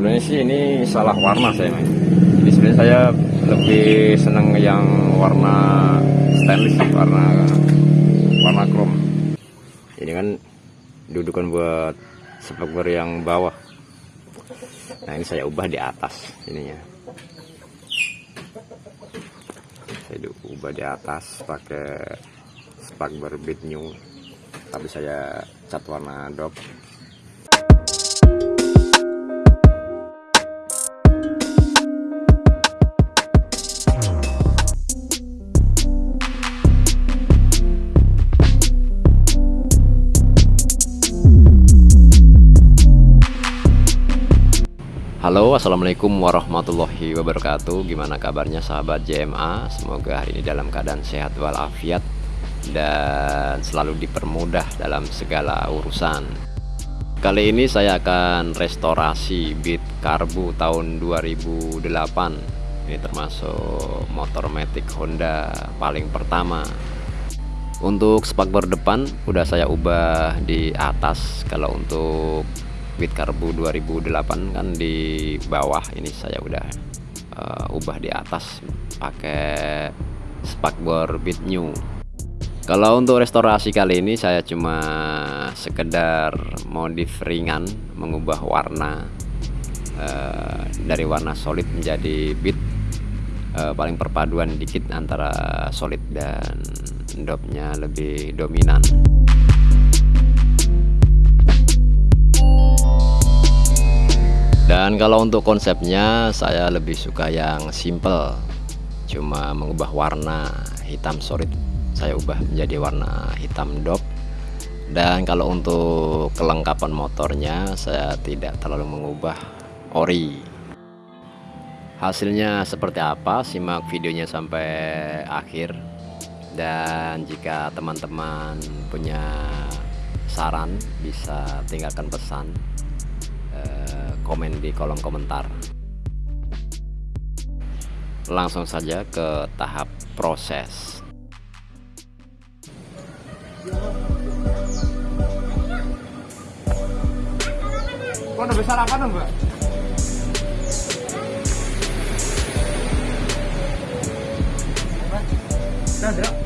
sebenarnya sih ini salah warna saya men. Jadi sebenarnya saya lebih senang yang warna stainless, warna warna chrome. Ini kan dudukan buat spakbor yang bawah. Nah ini saya ubah di atas ininya. Saya ubah di atas pakai spakbor bit new. Tapi saya cat warna dop Halo assalamualaikum warahmatullahi wabarakatuh. Gimana kabarnya sahabat JMA Semoga hari ini dalam keadaan sehat walafiat Dan selalu dipermudah dalam segala urusan. Kali ini saya akan restorasi Beat Karbu tahun 2008 Ini termasuk motor Matic Honda paling pertama. Untuk spakbor depan udah saya ubah di atas. Kalau untuk Beat Karbu 2008 kan di bawah ini saya udah uh, ubah di atas pakai spakbor Beat New. Kalau untuk restorasi kali ini saya cuma sekedar modif ringan mengubah warna uh, dari warna solid menjadi beat uh, paling perpaduan dikit antara solid dan dopnya lebih dominan dan kalau untuk konsepnya saya lebih suka yang simple. Cuma mengubah warna hitam solid saya ubah menjadi warna hitam dop. Dan kalau untuk kelengkapan motornya saya tidak terlalu mengubah ori. Hasilnya seperti apa? Simak videonya sampai akhir. Dan jika teman-teman punya saran bisa tinggalkan pesan komen di kolom komentar. Langsung saja ke tahap proses. Kok udah besar apa dong, Mbak? Nah,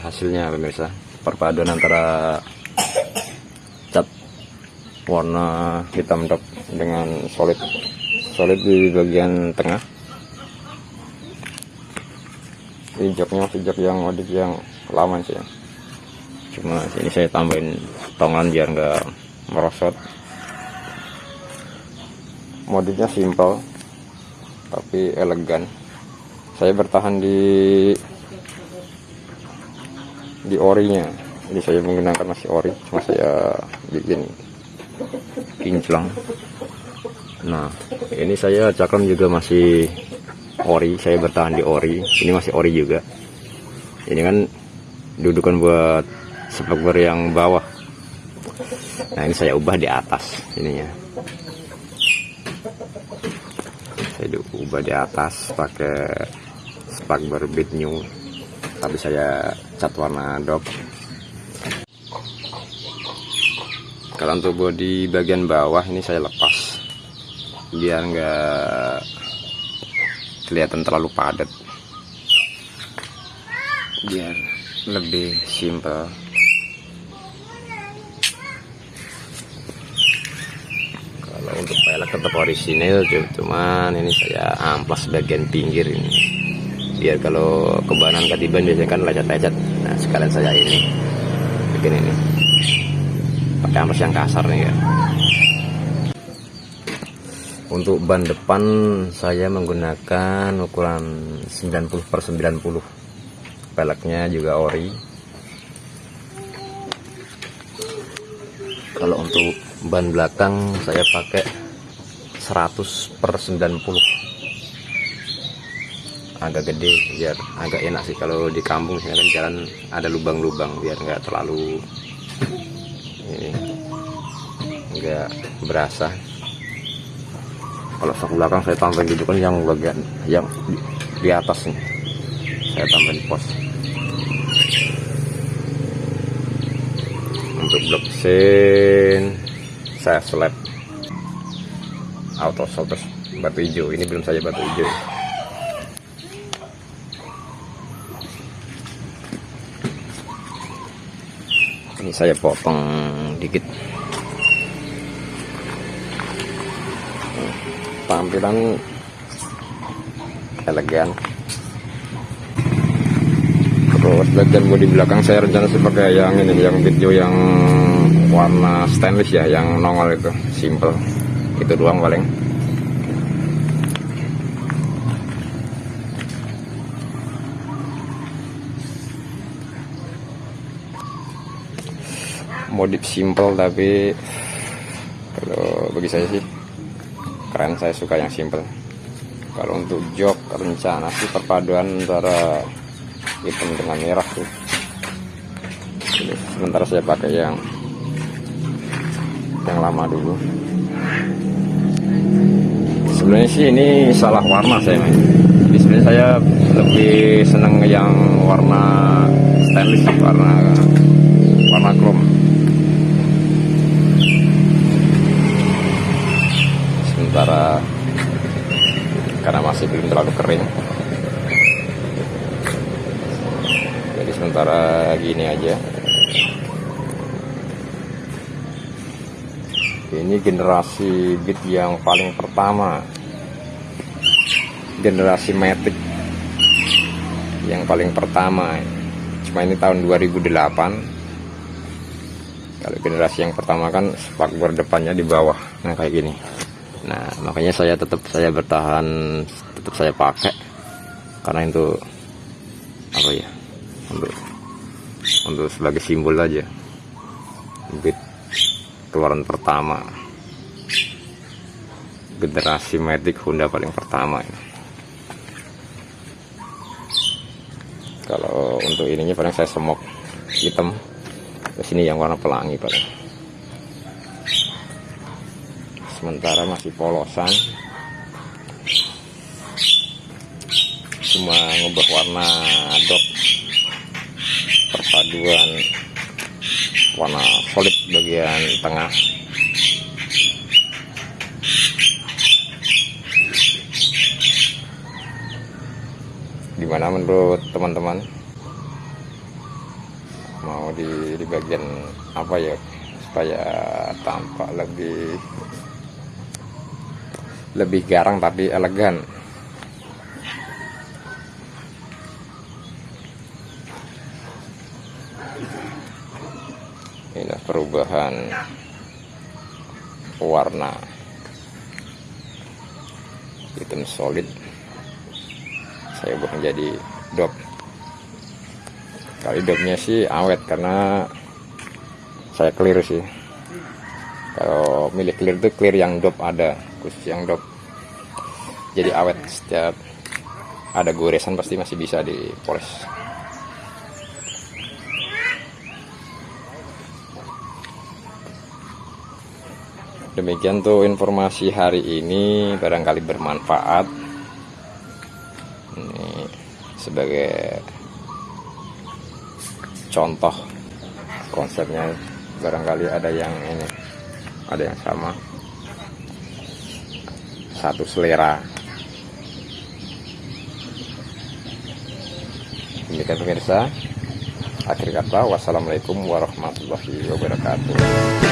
hasilnya pemirsa. Perpaduan antara cat warna hitam dok dengan solid. Solid di bagian tengah. Ini joknya jok yang modif yang lama sih. Cuma ini saya tambahin tongan biar nggak merosot. Modifnya simple tapi elegan. Saya bertahan di di orinya. Ini saya menggunakan masih ori cuma saya bikin kinclong. Nah ini saya cakram juga masih ori saya bertahan di ori. Ini masih ori juga. Ini kan dudukan buat spakbor yang bawah. Nah ini saya ubah di atas ininya. Saya ubah di atas pakai spakbor bit new. Tapi saya cat warna dop kalau untuk bodi bagian bawah ini saya lepas. Biar enggak kelihatan terlalu padat. Biar lebih simple kalau untuk pelek tetap orisinil cuman ini saya amplas bagian pinggir ini biar kalau kebanan ketiban biasanya kan lecet-lecet. Nah sekalian saya ini bikin ini. Pakai amplas yang kasar nih ya. Untuk ban depan saya menggunakan ukuran 90 per 90 peleknya juga ori. Kalau untuk ban belakang saya pakai 100 per 90 agak gede biar agak enak sih. Kalau di kampung sini kan jalan ada lubang-lubang biar nggak terlalu ini nggak berasa. Kalau sak belakang saya tambahin gitu kan yang bagian yang di, di atas nih. Saya tambahin pos. Untuk blok sen saya slab auto solder batu hijau. Ini belum saya batu hijau saya potong dikit. Tampilan elegan. Terus bagian bodi belakang saya rencana sebagai yang ini yang video yang warna stainless ya yang nongol itu. Simple. Itu doang paling modif simple tapi kalau bagi saya sih keren. Saya suka yang simple. Kalau untuk jok rencana sih perpaduan antara hitam dengan merah tuh. Jadi, sementara saya pakai yang yang lama dulu. Sebenarnya sih ini salah warna saya main jadi sebenarnya saya lebih seneng yang warna stainless warna warna chrome sementara karena masih belum terlalu kering. Jadi sementara gini aja. Ini generasi beat yang paling pertama. Generasi Matic yang paling pertama. Cuma ini tahun 2008 kalau generasi yang pertama kan spakbor depannya di bawah nah kayak gini nah makanya saya tetap saya bertahan tetap saya pakai. Karena itu apa ya untuk untuk sebagai simbol aja. Beat keluaran pertama. Generasi Matic Honda paling pertama ini. Kalau untuk ininya paling saya semok hitam. Terus ini yang warna pelangi paling sementara masih polosan. Cuma ngubah warna dot perpaduan warna solid bagian tengah. Gimana menurut teman-teman? Mau di, di bagian apa ya supaya tampak lebih lebih garang tapi elegan. Ini perubahan warna. Hitam solid. Saya ubah menjadi dop. Kali dopnya sih awet karena saya clear sih kalau milik clear itu clear yang dop ada. Khusus yang dop jadi awet setiap ada goresan pasti masih bisa dipoles. Demikian tuh informasi hari ini. Barangkali bermanfaat. Ini sebagai contoh konsepnya. Barangkali ada yang ini ada yang sama. Satu selera. Demikian pemirsa. Akhir kata wassalamualaikum warahmatullahi wabarakatuh